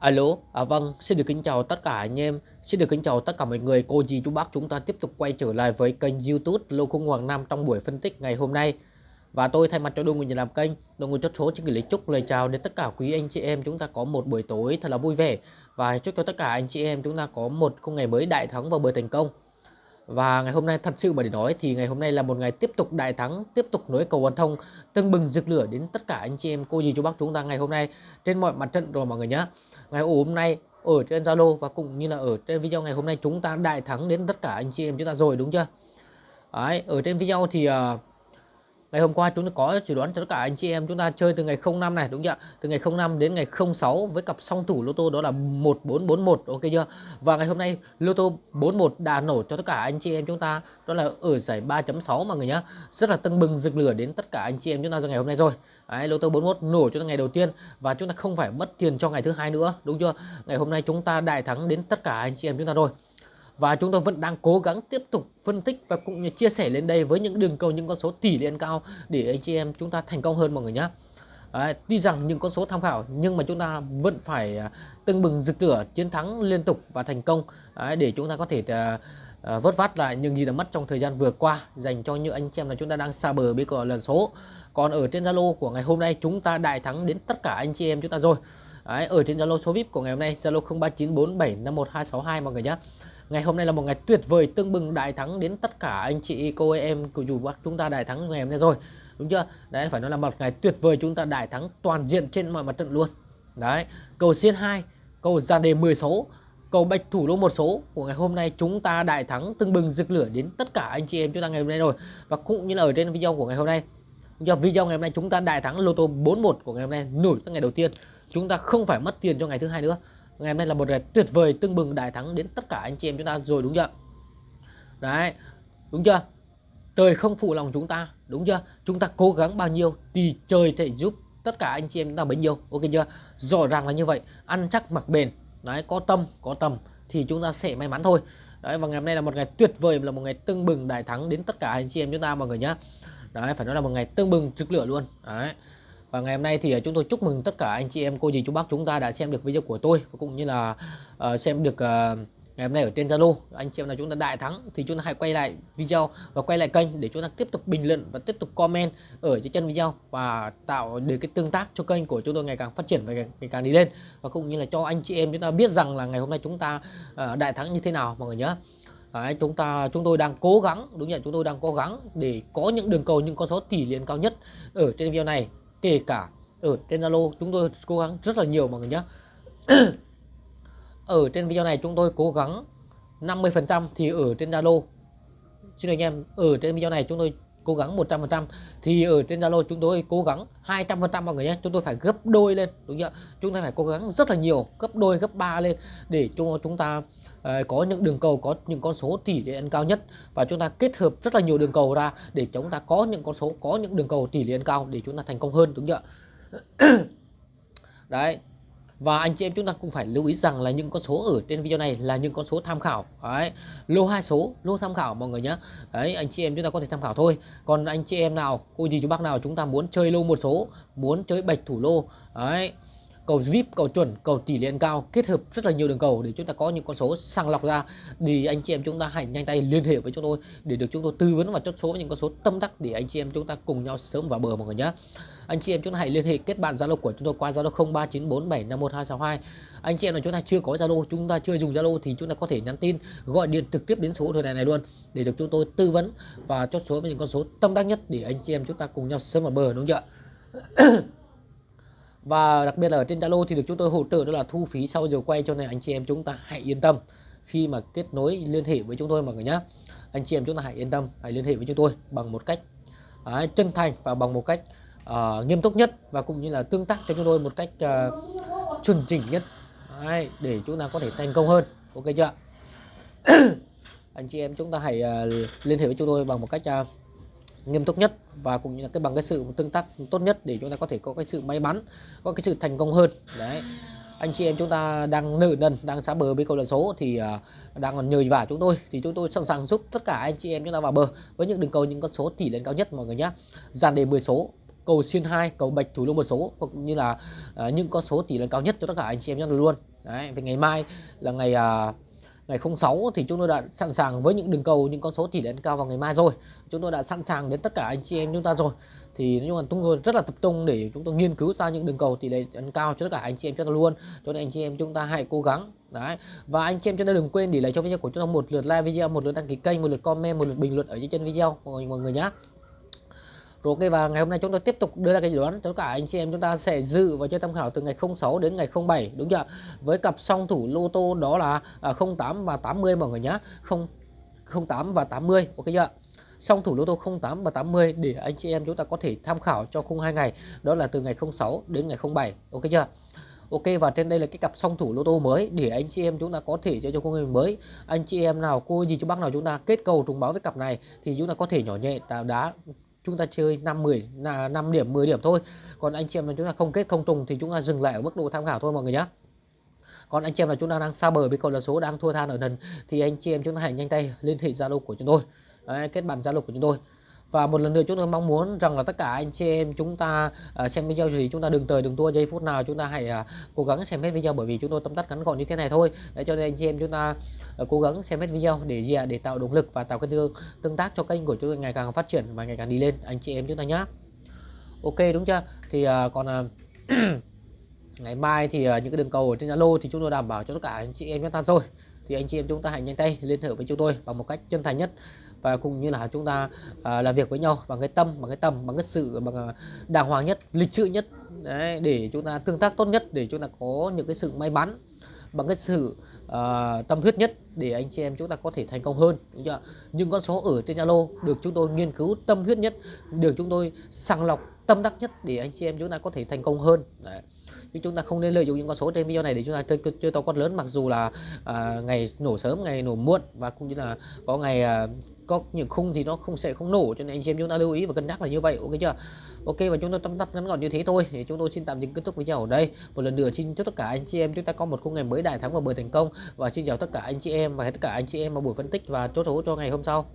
Alo, à vâng, xin được kính chào tất cả anh em, xin được kính chào tất cả mọi người, cô dì chú bác chúng ta tiếp tục quay trở lại với kênh youtube Lô Khung Hoàng Nam trong buổi phân tích ngày hôm nay. Và tôi thay mặt cho đội ngũ nhà làm kênh, đội ngũ chốt số xin gửi lời chúc lời chào đến tất cả quý anh chị em. Chúng ta có một buổi tối thật là vui vẻ. Và chúc cho tất cả anh chị em chúng ta có một khung ngày mới đại thắng và bờ thành công và ngày hôm nay thật sự mà để nói thì ngày hôm nay là một ngày tiếp tục đại thắng, tiếp tục nối cầu hoàn thông, tưng bừng rực lửa đến tất cả anh chị em cô dì chú bác chúng ta ngày hôm nay trên mọi mặt trận rồi mọi người nhé. Ngày hôm nay ở trên Zalo và cũng như là ở trên video ngày hôm nay chúng ta đại thắng đến tất cả anh chị em chúng ta rồi đúng chưa? Đấy, ở trên video thì uh, Ngày hôm qua chúng ta có chỉ đoán cho tất cả anh chị em chúng ta chơi từ ngày 05 này đúng chưa? Từ ngày 05 đến ngày 06 với cặp song thủ lô tô đó là 1441 ok chưa? Và ngày hôm nay lô tô 41 đã nổ cho tất cả anh chị em chúng ta đó là ở giải 3.6 mà người nhá. Rất là tưng bừng rực lửa đến tất cả anh chị em chúng ta trong ngày hôm nay rồi. Đấy, lô tô 41 nổ cho ngày đầu tiên và chúng ta không phải mất tiền cho ngày thứ hai nữa đúng chưa? Ngày hôm nay chúng ta đại thắng đến tất cả anh chị em chúng ta rồi và chúng tôi vẫn đang cố gắng tiếp tục phân tích và cũng như chia sẻ lên đây với những đường cầu những con số tỷ lên cao để anh chị em chúng ta thành công hơn mọi người nhé Đấy, tuy rằng những con số tham khảo nhưng mà chúng ta vẫn phải à, tưng bừng rực lửa chiến thắng liên tục và thành công. Đấy, để chúng ta có thể uh, vớt vát lại những gì đã mất trong thời gian vừa qua dành cho những anh chị em là chúng ta đang xa bờ bây giờ lần số. Còn ở trên Zalo của ngày hôm nay chúng ta đại thắng đến tất cả anh chị em chúng ta rồi. Đấy, ở trên Zalo số VIP của ngày hôm nay Zalo 0394751262 mọi người nhé Ngày hôm nay là một ngày tuyệt vời tương bừng đại thắng đến tất cả anh chị cô em của dù bác chúng ta đại thắng ngày hôm nay rồi. Đúng chưa? Đấy phải nói là một ngày tuyệt vời chúng ta đại thắng toàn diện trên mọi mặt trận luôn. Đấy, cầu xiên 2, cầu ra đề 10 số, cầu bạch thủ lô một số của ngày hôm nay chúng ta đại thắng tương bừng rực lửa đến tất cả anh chị em chúng ta ngày hôm nay rồi. Và cũng như là ở trên video của ngày hôm nay. do video ngày hôm nay chúng ta đại thắng lô tô 41 của ngày hôm nay nổi từ ngày đầu tiên. Chúng ta không phải mất tiền cho ngày thứ hai nữa ngày hôm nay là một ngày tuyệt vời, tưng bừng đại thắng đến tất cả anh chị em chúng ta rồi, đúng chưa? Đấy, đúng chưa? Trời không phụ lòng chúng ta, đúng chưa? Chúng ta cố gắng bao nhiêu thì trời thể giúp tất cả anh chị em chúng ta bấy nhiêu, ok chưa? Rõ ràng là như vậy, ăn chắc mặc bền. Đấy, có tâm, có tầm thì chúng ta sẽ may mắn thôi. Đấy, và ngày hôm nay là một ngày tuyệt vời, là một ngày tưng bừng đại thắng đến tất cả anh chị em chúng ta, mọi người nhá. Đấy, phải nói là một ngày tưng bừng trực lửa luôn. Đấy và ngày hôm nay thì ờ, chúng tôi chúc mừng tất cả anh chị em cô dì chú bác chúng ta đã xem được video của tôi và cũng như là uh, xem được uh, ngày hôm nay ở trên Zalo. Anh chị em là chúng ta đại thắng thì chúng ta hãy quay lại video và quay lại kênh để chúng ta tiếp tục bình luận và tiếp tục comment ở trên chân video và tạo được cái tương tác cho kênh của chúng tôi ngày càng phát triển và ngày càng đi lên. Và cũng như là cho anh chị em chúng ta biết rằng là ngày hôm nay chúng ta uh, đại thắng như thế nào mọi người nhớ. Đấy, chúng ta chúng tôi đang cố gắng đúng nhận chúng tôi đang cố gắng để có những đường cầu những con số tỷ lệ cao nhất ở trên video này kể cả ở trên Zalo, chúng tôi cố gắng rất là nhiều mọi người nhé ở trên video này chúng tôi cố gắng 50% thì ở trên Zalo. Xin anh em, ở trên video này chúng tôi cố gắng 100% thì ở trên Zalo chúng tôi cố gắng 200% mọi người nhé. Chúng tôi phải gấp đôi lên đúng chưa? Chúng ta phải cố gắng rất là nhiều gấp đôi gấp ba lên để cho chúng ta uh, có những đường cầu có những con số tỷ lệ ăn cao nhất. Và chúng ta kết hợp rất là nhiều đường cầu ra để chúng ta có những con số có những đường cầu tỷ lệ ăn cao để chúng ta thành công hơn đúng chưa? Đấy và anh chị em chúng ta cũng phải lưu ý rằng là những con số ở trên video này là những con số tham khảo. Đấy, lô hai số, lô tham khảo mọi người nhé. Đấy, anh chị em chúng ta có thể tham khảo thôi. Còn anh chị em nào, cô gì chú bác nào chúng ta muốn chơi lô một số, muốn chơi bạch thủ lô, đấy cầu VIP, cầu chuẩn, cầu tỷ lệ cao kết hợp rất là nhiều đường cầu để chúng ta có những con số sàng lọc ra. Thì anh chị em chúng ta hãy nhanh tay liên hệ với chúng tôi để được chúng tôi tư vấn và chốt số những con số tâm đắc để anh chị em chúng ta cùng nhau sớm vào bờ mọi người nhé. Anh chị em chúng ta hãy liên hệ kết bạn Zalo của chúng tôi qua Zalo 0394751262 anh chị em là chúng ta chưa có Zalo chúng ta chưa dùng Zalo thì chúng ta có thể nhắn tin gọi điện trực tiếp đến số thời thoại này luôn để được chúng tôi tư vấn và chốt số với những con số tâm đắc nhất để anh chị em chúng ta cùng nhau sớm vào bờ đúng không ạ? và đặc biệt là ở trên Zalo thì được chúng tôi hỗ trợ đó là thu phí sau giờ quay cho nên anh chị em chúng ta hãy yên tâm. Khi mà kết nối liên hệ với chúng tôi mọi người nhé anh chị em chúng ta hãy yên tâm hãy liên hệ với chúng tôi bằng một cách à, chân thành và bằng một cách à, nghiêm túc nhất và cũng như là tương tác cho chúng tôi một cách à, chuẩn chỉnh nhất. Đấy, để chúng ta có thể thành công hơn. Ok chưa anh chị em chúng ta hãy uh, liên hệ với chúng tôi bằng một cách uh, nghiêm túc nhất và cũng như là cái bằng cái sự tương tác tốt nhất để chúng ta có thể có cái sự may mắn có cái sự thành công hơn. Đấy. Anh chị em chúng ta đang nợ nần đang xá bờ với câu lần số thì uh, đang còn nhờ vả chúng tôi. Thì chúng tôi sẵn sàng giúp tất cả anh chị em chúng ta vào bờ với những đường cầu những con số tỷ lên cao nhất mọi người nhé dàn đề 10 số cầu xuyên 2 cầu bạch thủ lô một số cũng như là uh, những con số tỷ lệ cao nhất cho tất cả anh chị em chúng ta luôn. Đấy về ngày mai là ngày uh, ngày 06 thì chúng tôi đã sẵn sàng với những đường cầu những con số tỷ lệ cao vào ngày mai rồi. Chúng tôi đã sẵn sàng đến tất cả anh chị em chúng ta rồi. Thì nhưng mà chúng tôi rất là tập trung để chúng tôi nghiên cứu ra những đường cầu tỷ lệ cao cho tất cả anh chị em chúng ta luôn. Cho nên anh chị em chúng ta hãy cố gắng. Đấy. Và anh chị em chúng ta đừng quên để lại cho video của chúng ta một lượt like video một lượt đăng ký kênh một lượt comment một lượt bình luận ở dưới chân video mọi người, mọi người nhé ok, và ngày hôm nay chúng tôi tiếp tục đưa ra cái dự đoán. Tất cả anh chị em chúng ta sẽ dự và chơi tham khảo từ ngày 06 đến ngày 07 đúng chưa? Với cặp song thủ lô tô đó là à, 08 và 80 mọi người nhá. 0 08 và 80 ok chưa? Song thủ lô tô 08 và 80 để anh chị em chúng ta có thể tham khảo cho khung hai ngày. Đó là từ ngày 06 đến ngày 07 ok chưa? Ok, và trên đây là cái cặp song thủ lô tô mới để anh chị em chúng ta có thể chơi cho khung mới. Anh chị em nào, cô gì, chú bác nào chúng ta kết cầu trùng báo với cặp này thì chúng ta có thể nhỏ nhẹ đá chúng ta chơi 5 10 là 5 điểm 10 điểm thôi. Còn anh chị em là chúng ta không kết không trùng thì chúng ta dừng lại ở mức độ tham khảo thôi mọi người nhé còn anh chị em là chúng ta đang xa bờ với cầu là số đang thua than ở lần thì anh chị em chúng ta hãy nhanh tay liên hệ zalo của chúng tôi. Đấy, kết bạn zalo của chúng tôi và một lần nữa chúng tôi mong muốn rằng là tất cả anh chị em chúng ta uh, xem video thì chúng ta đừng tới đừng tua giây phút nào chúng ta hãy uh, cố gắng xem hết video bởi vì chúng tôi tâm tắt ngắn gọn như thế này thôi. Để cho nên anh chị em chúng ta uh, cố gắng xem hết video để gì để tạo động lực và tạo cái tương, tương tác cho kênh của chúng tôi ngày càng phát triển và ngày càng đi lên. Anh chị em chúng ta nhé ok đúng chưa? Thì uh, còn uh, ngày mai thì uh, những cái đường cầu ở trên Zalo thì chúng tôi đảm bảo cho tất cả anh chị em chúng ta rồi thì anh chị em chúng ta hãy nhanh tay liên hệ với chúng tôi bằng một cách chân thành nhất và cũng như là chúng ta à, làm việc với nhau bằng cái tâm bằng cái tầm bằng cái sự bằng à, đàng hoàng nhất lịch sự nhất đấy, để chúng ta tương tác tốt nhất để chúng ta có những cái sự may mắn bằng cái sự uh, tâm huyết nhất để anh chị em chúng ta có thể thành công hơn đúng chưa? những con số ở trên Zalo được chúng tôi nghiên cứu tâm huyết nhất được chúng tôi sàng lọc tâm đắc nhất để anh chị em chúng ta có thể thành công hơn đấy nhưng chúng ta không nên lợi dụng những con số trên video này để chúng ta chơi chơi to con lớn mặc dù là à, ngày nổ sớm ngày nổ muộn và cũng như là có ngày à, có những khung thì nó không sẽ không nổ cho nên anh chị em chúng ta lưu ý và cân nhắc là như vậy ok chưa? Ok và chúng tôi tâm tắt ngắn gọn như thế thôi. Thì chúng tôi xin tạm dừng kết thúc video ở đây. Một lần nữa xin chúc tất cả anh chị em chúng ta có một khung ngày mới đại thắng và bơi thành công. Và xin chào tất cả anh chị em và tất cả anh chị em vào buổi phân tích và chốt số cho ngày hôm sau.